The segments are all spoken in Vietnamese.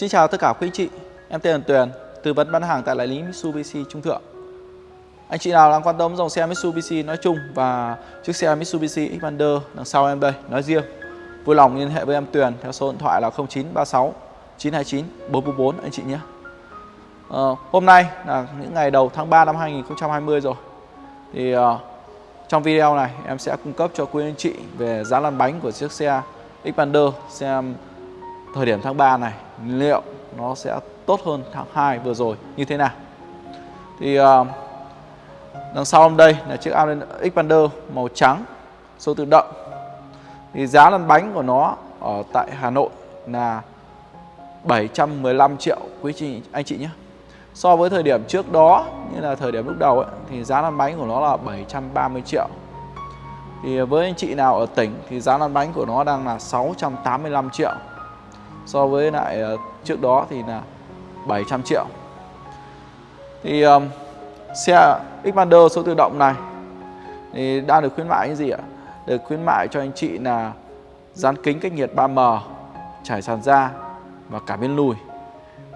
Xin chào tất cả quý anh chị, em tên là Tuyền, tư vấn bán hàng tại đại lý Mitsubishi Trung Thượng. Anh chị nào đang quan tâm dòng xe Mitsubishi nói chung và chiếc xe Mitsubishi Xpander đằng sau em đây nói riêng, vui lòng liên hệ với em Tuyền theo số điện thoại là 0936 929 444 anh chị nhé. À, hôm nay là những ngày đầu tháng 3 năm 2020 rồi. Thì uh, trong video này em sẽ cung cấp cho quý anh chị về giá lăn bánh của chiếc xe Xpander xem thời điểm tháng 3 này liệu nó sẽ tốt hơn tháng 2 vừa rồi như thế nào. Thì uh, đằng sau hôm đây là chiếc Xpander màu trắng số tự động. Thì giá lăn bánh của nó ở tại Hà Nội là 715 triệu quý chị anh chị nhé. So với thời điểm trước đó như là thời điểm lúc đầu ấy, thì giá lăn bánh của nó là 730 triệu. Thì với anh chị nào ở tỉnh thì giá lăn bánh của nó đang là 685 triệu. So với lại ờ, trước đó thì là 700 triệu. Thì um, xe Xpander số tự động này thì đang được khuyến mại cái gì ạ? Được khuyến mại cho anh chị là dán kính cách nhiệt 3M, trải sàn da và cả bên lùi.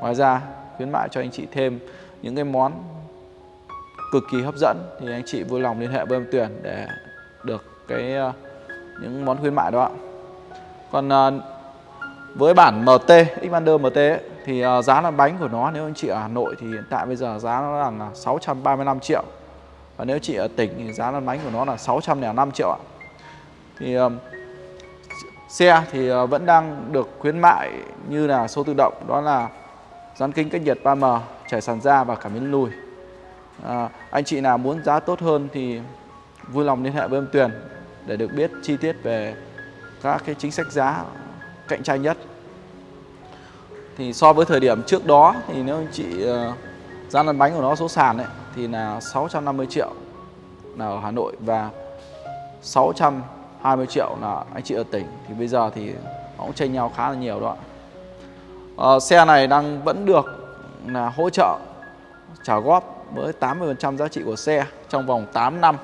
Ngoài ra khuyến mại cho anh chị thêm những cái món cực kỳ hấp dẫn thì anh chị vui lòng liên hệ với em Tuyền để được cái ờ, những món khuyến mại đó ạ. Còn ờ, với bản MT, Xpander MT ấy, thì uh, giá là bánh của nó nếu anh chị ở Hà Nội thì hiện tại bây giờ giá nó là 635 triệu. Và nếu chị ở tỉnh thì giá lăn bánh của nó là 605 triệu ạ. Thì ờ, xe thì ờ, vẫn đang được khuyến mại như là số tự động đó là dán kính cách nhiệt 3M, trải sàn da và cảm biến lùi. À, anh chị nào muốn giá tốt hơn thì vui lòng liên hệ với em Tuyền để được biết chi tiết về các cái chính sách giá cạnh tranh nhất. Thì so với thời điểm trước đó thì nếu anh chị ờ, uh, giá lăn bánh của nó số sàn ấy, thì là 650 triệu là ở Hà Nội và 620 triệu là anh chị ở tỉnh thì bây giờ thì nó cũng chênh nhau khá là nhiều đó. Uh, xe này đang vẫn được là hỗ trợ trả góp với 80% giá trị của xe trong vòng 8 năm.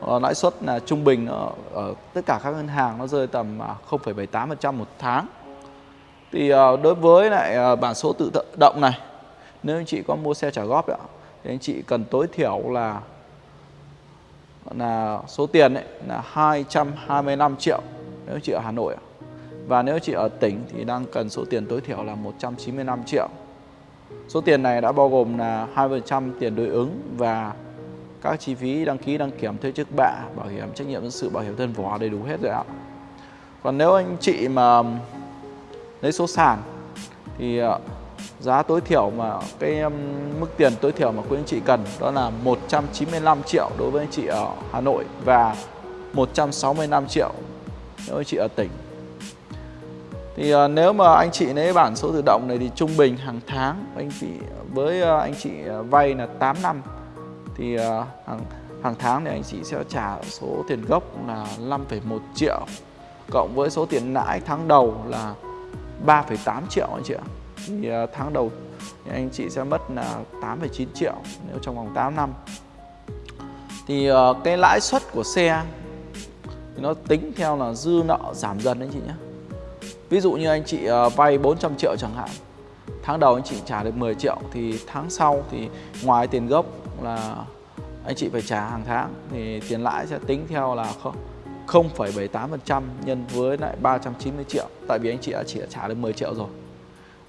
Ờ, lãi suất là trung bình ở, ở tất cả các ngân hàng nó rơi tầm à, 0,78% một tháng. Thì ờ, đối với lại ờ, bản số tự động này, nếu anh chị có mua xe trả góp đó, thì anh chị cần tối thiểu là là số tiền ấy là 225 triệu nếu chị ở Hà Nội. Và nếu chị ở tỉnh thì đang cần số tiền tối thiểu là 195 triệu. Số tiền này đã bao gồm là 2% tiền đối ứng và các chi phí đăng ký đăng kiểm thuê trước bạ, bảo hiểm trách nhiệm dân sự, bảo hiểm thân vỏ đầy đủ hết rồi ạ. Còn nếu anh chị mà lấy số sàn thì ờ, giá tối thiểu mà cái mức tiền tối thiểu mà quý anh chị cần đó là 195 triệu đối với anh chị ở Hà Nội và 165 triệu nếu anh chị ở tỉnh thì uh, nếu mà anh chị lấy bản số tự động này thì trung bình hàng tháng anh chị với uh, anh chị vay là 8 năm thì à, hàng hàng tháng thì anh chị sẽ trả số tiền gốc là 5,1 triệu cộng với số tiền lãi tháng đầu là 3,8 triệu anh chị ạ. Thì à, tháng đầu thì anh chị sẽ mất là 8,9 triệu nếu trong vòng 8 năm. Thì à, cái lãi suất của xe thì nó tính theo là dư nợ giảm dần anh chị nhé Ví dụ như anh chị vay 400 triệu chẳng hạn Tháng đầu anh chị trả được 10 triệu Thì tháng sau thì ngoài tiền gốc là anh chị phải trả hàng tháng Thì tiền lãi sẽ tính theo là 0,78% nhân với lại 390 triệu. Tại vì anh chị đã chỉ đã trả được 10 triệu rồi.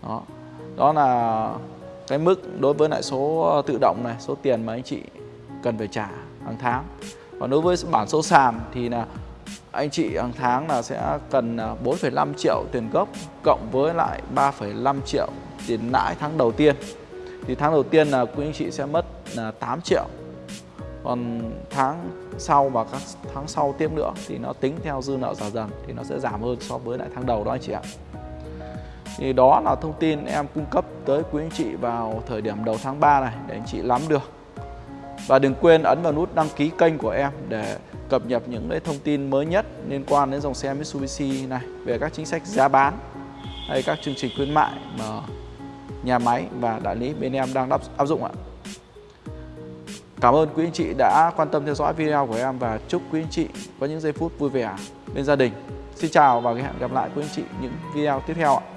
Đó, đó là cái mức đối với lại số ờ, tự động này Số tiền mà anh chị cần phải trả hàng tháng. Còn đối với bản số sàn thì là anh chị hàng tháng là sẽ cần ờ, 4,5 triệu tiền gốc cộng với lại 3,5 triệu tiền lãi tháng đầu tiên. Thì tháng đầu tiên là quý anh chị sẽ mất là 8 triệu. Còn tháng sau và các tháng sau tiếp nữa thì nó tính theo dư nợ giảm dần thì nó sẽ giảm hơn so với lại tháng đầu đó anh chị ạ. Thì đó là thông tin em cung cấp tới quý anh chị vào thời điểm đầu tháng 3 này để anh chị nắm được. Và đừng quên ấn vào nút đăng ký kênh của em để cập nhật những cái thông tin mới nhất liên quan đến dòng xe Mitsubishi này về các chính sách giá bán hay các chương trình khuyến mại mà nhà máy và đại lý bên em đang áp dụng ạ. Cảm ơn quý anh chị đã quan tâm theo dõi video của em và chúc quý anh chị có những giây phút vui vẻ bên gia đình. Xin chào và hẹn gặp lại quý anh chị những video tiếp theo ạ.